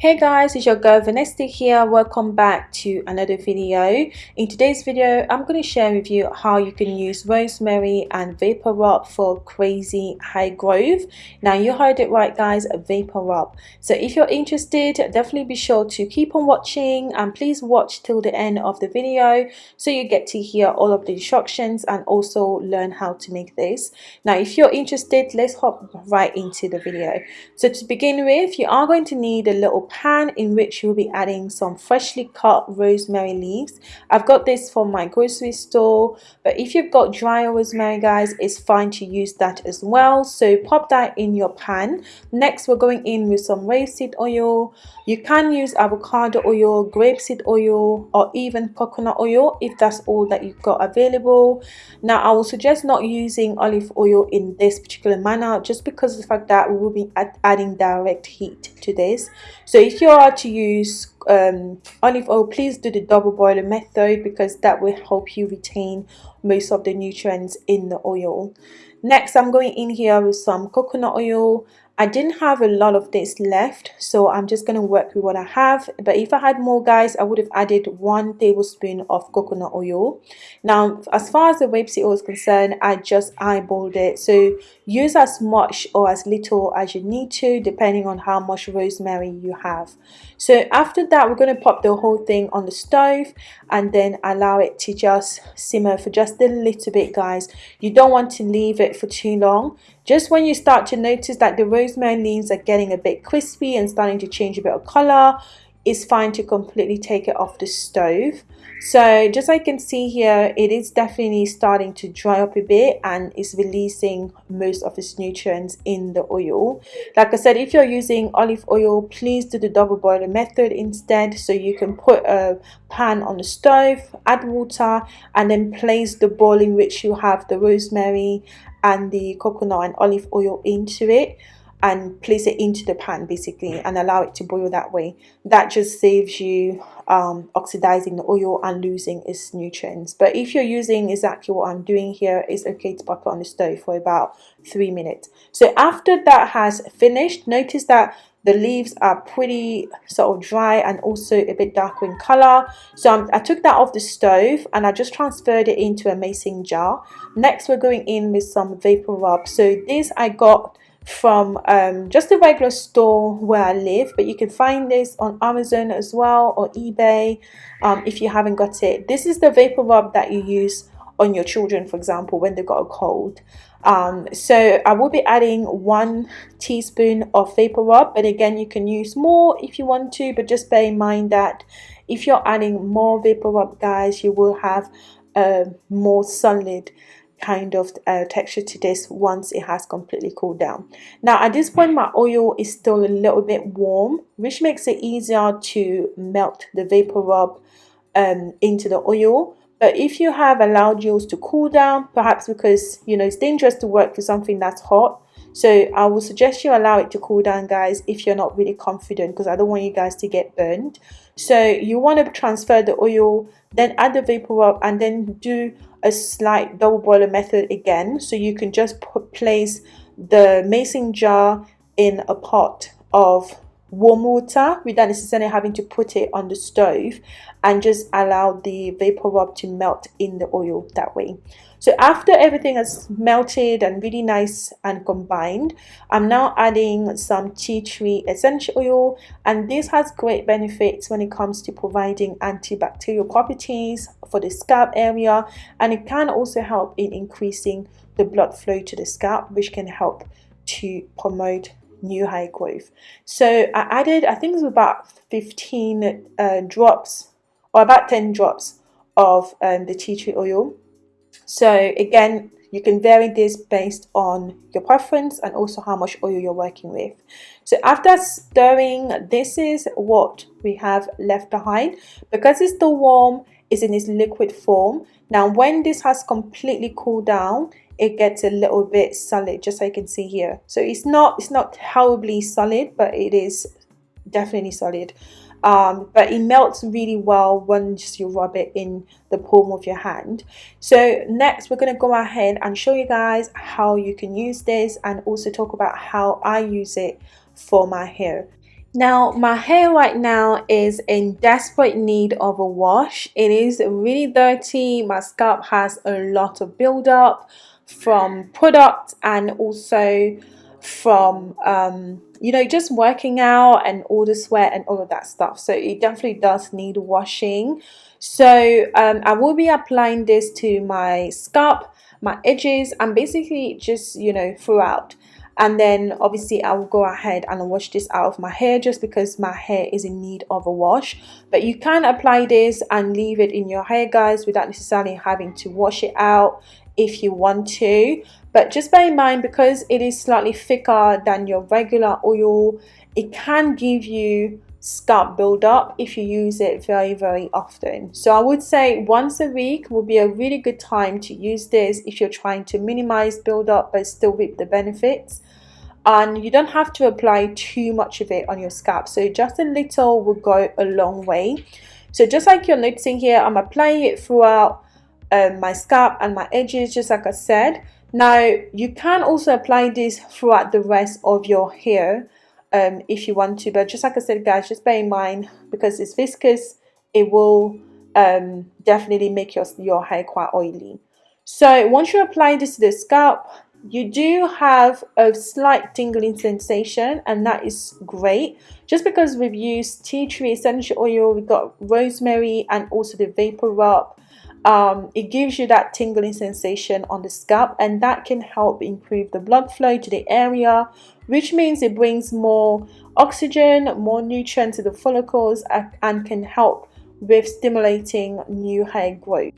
Hey guys, it's your girl Vanessa here. Welcome back to another video. In today's video, I'm going to share with you how you can use rosemary and vapor rub for crazy high growth. Now you heard it right guys, vapor rub. So if you're interested, definitely be sure to keep on watching and please watch till the end of the video so you get to hear all of the instructions and also learn how to make this. Now if you're interested, let's hop right into the video. So to begin with, you are going to need a little pan in which you'll be adding some freshly cut rosemary leaves. I've got this from my grocery store but if you've got dry rosemary guys it's fine to use that as well. So pop that in your pan. Next we're going in with some rapeseed oil. You can use avocado oil grapeseed oil or even coconut oil if that's all that you've got available. Now i will suggest not using olive oil in this particular manner just because of the fact that we will be adding direct heat to this. So so if you are to use um, olive oil please do the double boiler method because that will help you retain most of the nutrients in the oil. Next i'm going in here with some coconut oil I didn't have a lot of this left so I'm just going to work with what I have. But if I had more guys I would have added one tablespoon of coconut oil. Now as far as the rapeseed oil is concerned I just eyeballed it. So use as much or as little as you need to depending on how much rosemary you have. So after that we're going to pop the whole thing on the stove and then allow it to just simmer for just a little bit guys. You don't want to leave it for too long just when you start to notice that the rosemary leaves are getting a bit crispy and starting to change a bit of color, it's fine to completely take it off the stove. So just you can see here, it is definitely starting to dry up a bit and is releasing most of its nutrients in the oil. Like I said, if you're using olive oil, please do the double boiler method instead. So you can put a pan on the stove, add water and then place the bowl in which you have the rosemary and the coconut and olive oil into it and place it into the pan basically and allow it to boil that way. That just saves you um, oxidizing the oil and losing its nutrients. But if you're using exactly what I'm doing here it's okay to pop it on the stove for about three minutes. So after that has finished notice that the leaves are pretty sort of dry and also a bit darker in color. So I'm, i took that off the stove and I just transferred it into a mason jar. Next we're going in with some vapor rub. So this I got from um, just a regular store where I live but you can find this on Amazon as well or eBay um, if you haven't got it. This is the vapor rub that you use on your children for example when they got a cold. Um, so I will be adding one teaspoon of vapor rub but again you can use more if you want to but just bear in mind that if you're adding more vapor rub guys you will have a more solid kind of uh, texture to this once it has completely cooled down. Now at this point my oil is still a little bit warm which makes it easier to melt the vapor rub um, into the oil. But if you have allowed yours to cool down perhaps because you know it's dangerous to work with something that's hot so I would suggest you allow it to cool down guys if you're not really confident because I don't want you guys to get burned. So you want to transfer the oil then add the vapor rub and then do a slight double boiler method again. So you can just put, place the mason jar in a pot of warm water without necessarily having to put it on the stove and just allow the vapor rub to melt in the oil that way. So after everything has melted and really nice and combined i'm now adding some tea tree essential oil. And this has great benefits when it comes to providing antibacterial properties for the scalp area. And it can also help in increasing the blood flow to the scalp which can help to promote new hair growth so I added I think it was about 15 uh, drops or about 10 drops of um, the tea tree oil. So again you can vary this based on your preference and also how much oil you're working with. So after stirring this is what we have left behind. Because it's still warm it's in its liquid form. Now when this has completely cooled down it gets a little bit solid just like you can see here. So it's not it's not horribly solid but it is definitely solid. Um, but it melts really well once you rub it in the palm of your hand. So next we're going to go ahead and show you guys how you can use this and also talk about how I use it for my hair. Now, my hair right now is in desperate need of a wash. It is really dirty. My scalp has a lot of buildup from product and also from, um, you know, just working out and all the sweat and all of that stuff. So it definitely does need washing. So um, I will be applying this to my scalp, my edges, and basically just, you know, throughout and then obviously I will go ahead and wash this out of my hair just because my hair is in need of a wash but you can apply this and leave it in your hair guys without necessarily having to wash it out if you want to. But just bear in mind because it is slightly thicker than your regular oil it can give you scalp buildup if you use it very very often. So i would say once a week will be a really good time to use this if you're trying to minimize buildup but still reap the benefits. And you don't have to apply too much of it on your scalp. So just a little will go a long way. So just like you're noticing here i'm applying it throughout um, my scalp and my edges just like i said. Now you can also apply this throughout the rest of your hair um, if you want to but just like I said guys just bear in mind because it's viscous it will um, definitely make your, your hair quite oily. So once you apply this to the scalp you do have a slight tingling sensation and that is great. Just because we've used tea tree essential oil we've got rosemary and also the vapor rub um, it gives you that tingling sensation on the scalp and that can help improve the blood flow to the area which means it brings more oxygen more nutrients to the follicles and can help with stimulating new hair growth.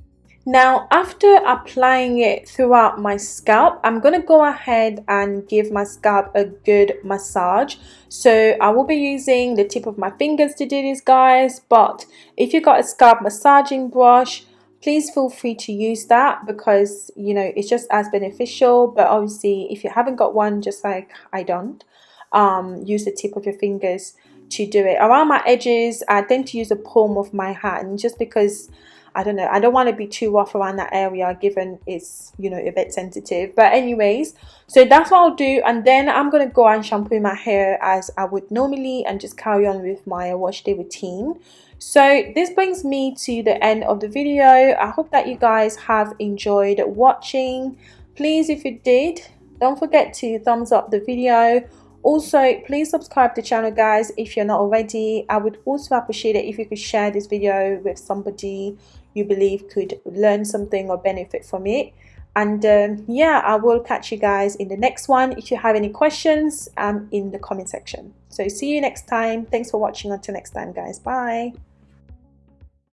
Now after applying it throughout my scalp i'm going to go ahead and give my scalp a good massage. So i will be using the tip of my fingers to do this guys but if you've got a scalp massaging brush please feel free to use that because you know it's just as beneficial. But obviously if you haven't got one just like I don't um, use the tip of your fingers to do it. Around my edges I tend to use the palm of my hand just because I don't know I don't want to be too rough around that area given it's you know a bit sensitive. But anyways so that's what I'll do. And then I'm gonna go and shampoo my hair as I would normally and just carry on with my wash day routine so this brings me to the end of the video. I hope that you guys have enjoyed watching. Please if you did don't forget to thumbs up the video. Also please subscribe to the channel guys if you're not already. I would also appreciate it if you could share this video with somebody you believe could learn something or benefit from it. And um, yeah i will catch you guys in the next one. If you have any questions um in the comment section. So see you next time. Thanks for watching. Until next time guys. Bye